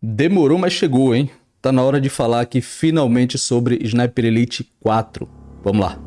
Demorou, mas chegou, hein? Tá na hora de falar aqui finalmente sobre Sniper Elite 4. Vamos lá.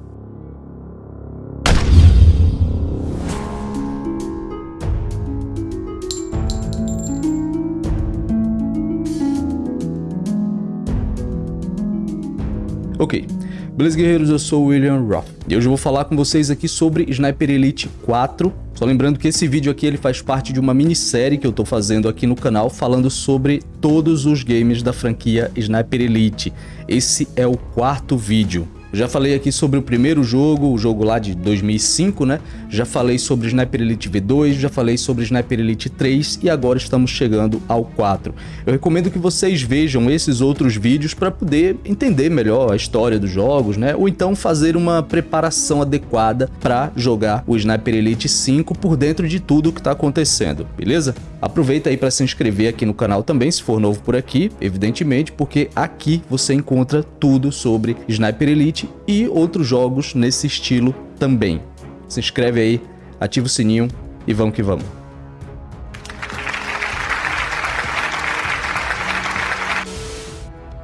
Ok, beleza guerreiros, eu sou o William Roth e hoje eu vou falar com vocês aqui sobre Sniper Elite 4 só lembrando que esse vídeo aqui ele faz parte de uma minissérie que eu tô fazendo aqui no canal falando sobre todos os games da franquia Sniper Elite. Esse é o quarto vídeo. Já falei aqui sobre o primeiro jogo, o jogo lá de 2005, né? Já falei sobre Sniper Elite V2, já falei sobre Sniper Elite 3 e agora estamos chegando ao 4. Eu recomendo que vocês vejam esses outros vídeos para poder entender melhor a história dos jogos, né? Ou então fazer uma preparação adequada para jogar o Sniper Elite 5 por dentro de tudo o que está acontecendo, beleza? Aproveita aí para se inscrever aqui no canal também, se for novo por aqui, evidentemente, porque aqui você encontra tudo sobre Sniper Elite e outros jogos nesse estilo também. Se inscreve aí, ativa o sininho e vamos que vamos.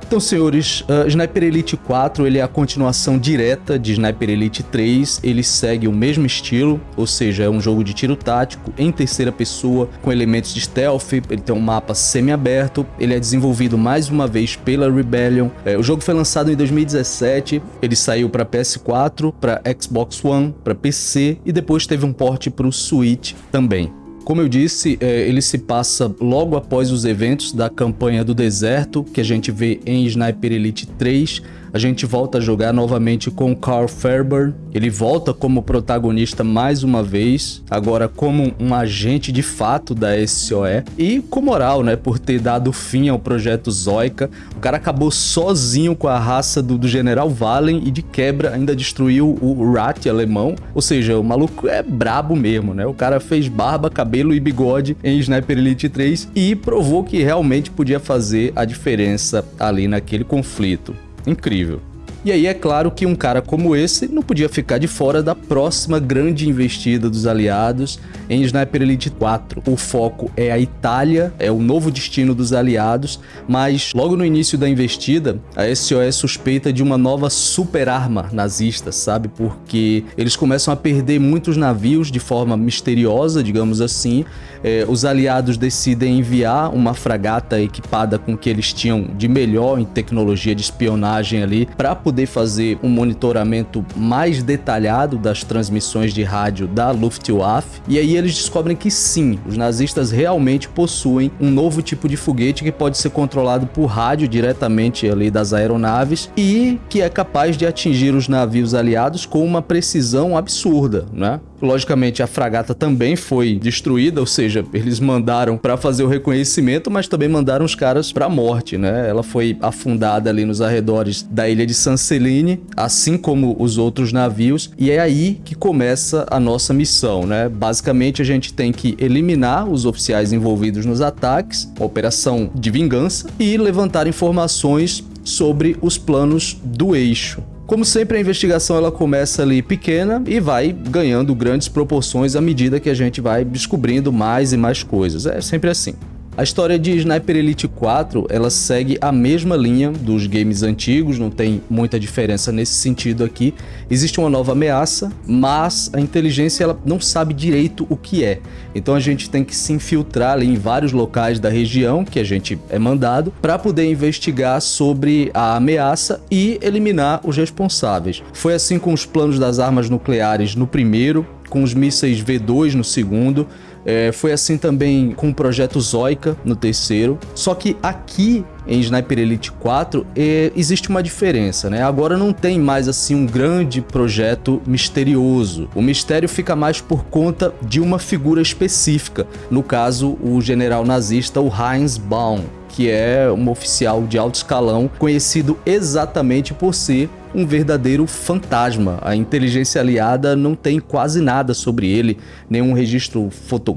Então, senhores, uh, Sniper Elite 4 ele é a continuação direta de Sniper Elite 3, ele segue o mesmo estilo, ou seja, é um jogo de tiro tático em terceira pessoa, com elementos de stealth, ele tem um mapa semi-aberto, ele é desenvolvido mais uma vez pela Rebellion. É, o jogo foi lançado em 2017, ele saiu para PS4, para Xbox One, para PC e depois teve um port para o Switch também. Como eu disse, é, ele se passa logo após os eventos da campanha do deserto, que a gente vê em Sniper Elite 3, a gente volta a jogar novamente com Carl Fairburn. Ele volta como protagonista mais uma vez, agora como um agente de fato da SOE e com moral, né, por ter dado fim ao projeto Zoica. O cara acabou sozinho com a raça do, do General Valen e de quebra ainda destruiu o Rat alemão. Ou seja, o maluco é brabo mesmo, né? O cara fez barba, cabelo e bigode em Sniper Elite 3 e provou que realmente podia fazer a diferença ali naquele conflito incrível. E aí é claro que um cara como esse não podia ficar de fora da próxima grande investida dos aliados em Sniper Elite 4. O foco é a Itália, é o novo destino dos aliados, mas logo no início da investida, a SOS suspeita de uma nova super arma nazista, sabe? Porque eles começam a perder muitos navios de forma misteriosa, digamos assim. É, os aliados decidem enviar uma fragata equipada com o que eles tinham de melhor em tecnologia de espionagem ali para poder poder fazer um monitoramento mais detalhado das transmissões de rádio da Luftwaffe, e aí eles descobrem que sim, os nazistas realmente possuem um novo tipo de foguete que pode ser controlado por rádio diretamente ali das aeronaves e que é capaz de atingir os navios aliados com uma precisão absurda, né? Logicamente, a fragata também foi destruída, ou seja, eles mandaram para fazer o reconhecimento, mas também mandaram os caras para a morte, né? Ela foi afundada ali nos arredores da ilha de San Celine, assim como os outros navios, e é aí que começa a nossa missão, né? Basicamente, a gente tem que eliminar os oficiais envolvidos nos ataques, operação de vingança, e levantar informações sobre os planos do eixo. Como sempre, a investigação ela começa ali pequena e vai ganhando grandes proporções à medida que a gente vai descobrindo mais e mais coisas. É sempre assim. A história de Sniper Elite 4, ela segue a mesma linha dos games antigos, não tem muita diferença nesse sentido aqui. Existe uma nova ameaça, mas a inteligência ela não sabe direito o que é. Então a gente tem que se infiltrar ali em vários locais da região que a gente é mandado para poder investigar sobre a ameaça e eliminar os responsáveis. Foi assim com os planos das armas nucleares no primeiro, com os mísseis V2 no segundo, é, foi assim também com o projeto Zoica no terceiro. Só que aqui em Sniper Elite 4 é, existe uma diferença, né? Agora não tem mais assim um grande projeto misterioso. O mistério fica mais por conta de uma figura específica. No caso, o general nazista, o Heinz Baum que é um oficial de alto escalão conhecido exatamente por ser um verdadeiro fantasma. A inteligência aliada não tem quase nada sobre ele, nenhum registro fotográfico,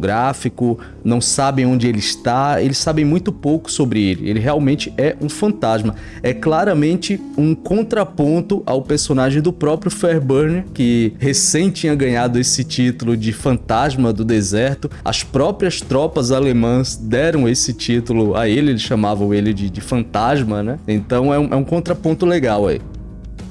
não sabem onde ele está, eles sabem muito pouco sobre ele. Ele realmente é um fantasma. É claramente um contraponto ao personagem do próprio Fairburn, que recém tinha ganhado esse título de fantasma do deserto. As próprias tropas alemãs deram esse título a ele, eles chamavam ele de, de fantasma, né? Então é um, é um contraponto legal aí.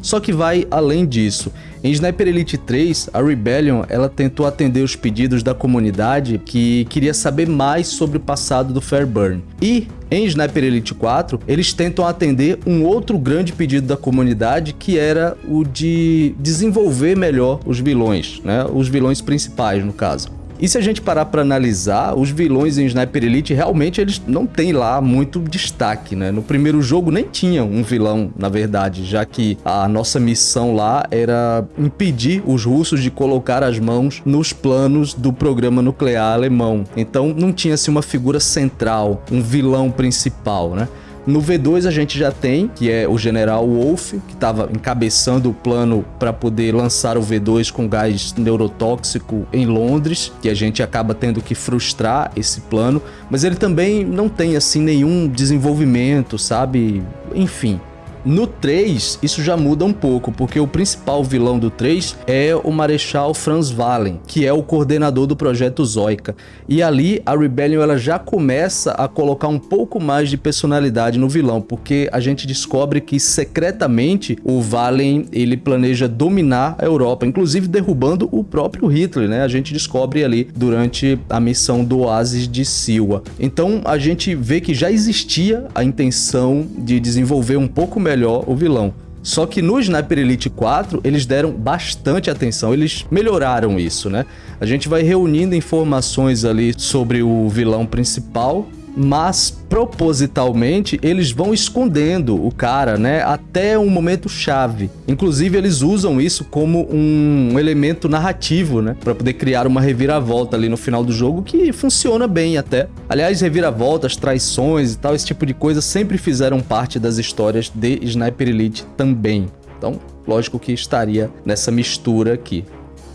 Só que vai além disso. Em Sniper Elite 3, a Rebellion ela tentou atender os pedidos da comunidade que queria saber mais sobre o passado do Fairburn. E em Sniper Elite 4, eles tentam atender um outro grande pedido da comunidade que era o de desenvolver melhor os vilões, né? Os vilões principais, no caso. E se a gente parar para analisar, os vilões em Sniper Elite realmente eles não têm lá muito destaque, né? No primeiro jogo nem tinha um vilão, na verdade, já que a nossa missão lá era impedir os russos de colocar as mãos nos planos do programa nuclear alemão. Então não tinha-se uma figura central, um vilão principal, né? No V2 a gente já tem, que é o General Wolf, que estava encabeçando o plano para poder lançar o V2 com gás neurotóxico em Londres, que a gente acaba tendo que frustrar esse plano, mas ele também não tem assim nenhum desenvolvimento, sabe? Enfim, no 3, isso já muda um pouco, porque o principal vilão do 3 é o Marechal Franz Wallen, que é o coordenador do projeto Zoica. E ali a Rebellion ela já começa a colocar um pouco mais de personalidade no vilão, porque a gente descobre que secretamente o Wallen ele planeja dominar a Europa, inclusive derrubando o próprio Hitler, né? A gente descobre ali durante a missão do Oasis de Silwa. Então a gente vê que já existia a intenção de desenvolver um pouco melhor melhor o vilão. Só que no Sniper Elite 4, eles deram bastante atenção, eles melhoraram isso, né? A gente vai reunindo informações ali sobre o vilão principal, mas propositalmente eles vão escondendo o cara, né, até um momento chave. Inclusive eles usam isso como um elemento narrativo, né, para poder criar uma reviravolta ali no final do jogo que funciona bem até. Aliás, reviravoltas, traições e tal, esse tipo de coisa sempre fizeram parte das histórias de Sniper Elite também. Então, lógico que estaria nessa mistura aqui.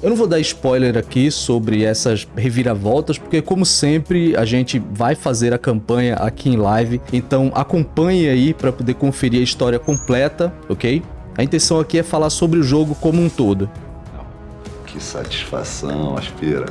Eu não vou dar spoiler aqui sobre essas reviravoltas, porque como sempre a gente vai fazer a campanha aqui em live, então acompanhe aí para poder conferir a história completa, ok? A intenção aqui é falar sobre o jogo como um todo. Que satisfação, Aspira.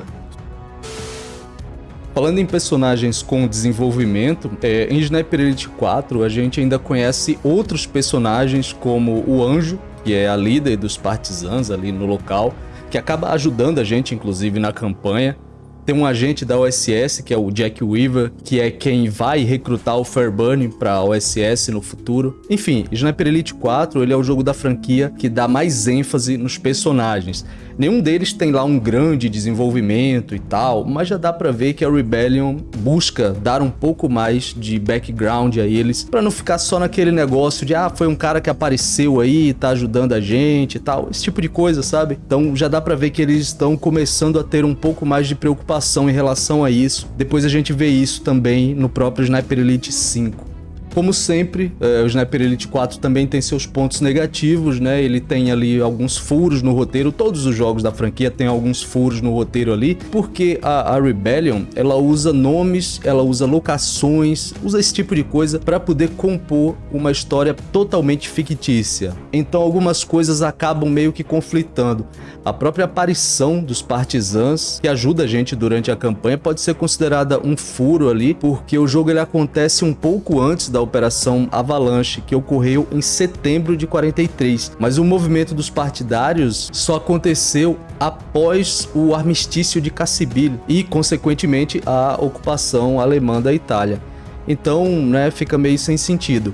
Falando em personagens com desenvolvimento, é, em Sniper Elite 4 a gente ainda conhece outros personagens como o Anjo, que é a líder dos partisans ali no local, que acaba ajudando a gente, inclusive, na campanha. Tem um agente da OSS, que é o Jack Weaver, que é quem vai recrutar o Fairburn para a OSS no futuro. Enfim, Sniper Elite 4 ele é o jogo da franquia que dá mais ênfase nos personagens. Nenhum deles tem lá um grande desenvolvimento e tal, mas já dá pra ver que a Rebellion busca dar um pouco mais de background a eles, pra não ficar só naquele negócio de ah, foi um cara que apareceu aí tá ajudando a gente e tal, esse tipo de coisa, sabe? Então já dá pra ver que eles estão começando a ter um pouco mais de preocupação em relação a isso. Depois a gente vê isso também no próprio Sniper Elite 5. Como sempre, é, o Sniper Elite 4 também tem seus pontos negativos, né? Ele tem ali alguns furos no roteiro, todos os jogos da franquia têm alguns furos no roteiro ali, porque a, a Rebellion, ela usa nomes, ela usa locações, usa esse tipo de coisa para poder compor uma história totalmente fictícia. Então algumas coisas acabam meio que conflitando. A própria aparição dos partisans, que ajuda a gente durante a campanha, pode ser considerada um furo ali, porque o jogo ele acontece um pouco antes da Operação Avalanche, que ocorreu em setembro de 43, mas o movimento dos partidários só aconteceu após o armistício de Cassibile e, consequentemente, a ocupação alemã da Itália. Então, né, fica meio sem sentido.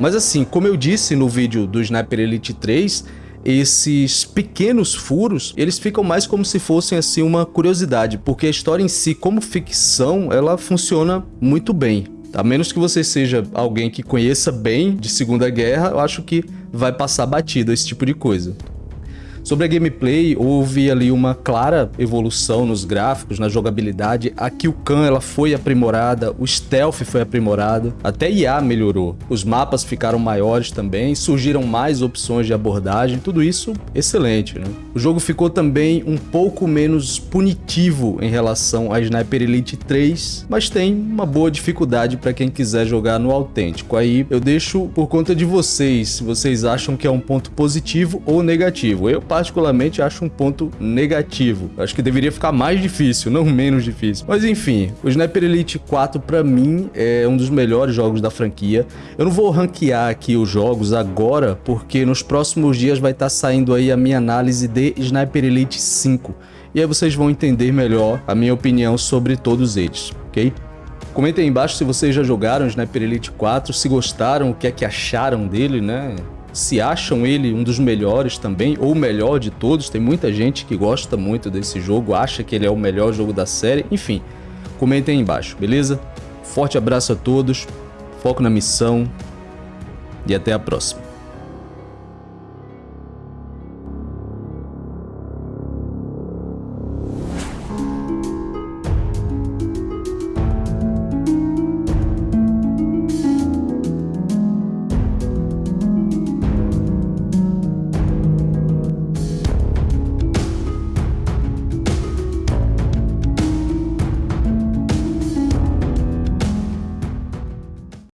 Mas assim, como eu disse no vídeo do Sniper Elite 3, esses pequenos furos, eles ficam mais como se fossem assim uma curiosidade, porque a história em si, como ficção, ela funciona muito bem. A menos que você seja alguém que conheça bem de Segunda Guerra, eu acho que vai passar batido esse tipo de coisa. Sobre a gameplay, houve ali uma clara evolução nos gráficos, na jogabilidade. A Killcam ela foi aprimorada, o stealth foi aprimorado, até IA melhorou. Os mapas ficaram maiores também, surgiram mais opções de abordagem, tudo isso excelente, né? O jogo ficou também um pouco menos punitivo em relação a Sniper Elite 3, mas tem uma boa dificuldade para quem quiser jogar no autêntico. Aí eu deixo por conta de vocês, se vocês acham que é um ponto positivo ou negativo. Eu particularmente acho um ponto negativo. Acho que deveria ficar mais difícil, não menos difícil. Mas enfim, o Sniper Elite 4 para mim é um dos melhores jogos da franquia. Eu não vou ranquear aqui os jogos agora, porque nos próximos dias vai estar tá saindo aí a minha análise de Sniper Elite 5. E aí vocês vão entender melhor a minha opinião sobre todos eles, ok? Comentem aí embaixo se vocês já jogaram Sniper Elite 4, se gostaram, o que é que acharam dele, né? Se acham ele um dos melhores também, ou o melhor de todos. Tem muita gente que gosta muito desse jogo, acha que ele é o melhor jogo da série. Enfim, comentem aí embaixo, beleza? Forte abraço a todos, foco na missão e até a próxima.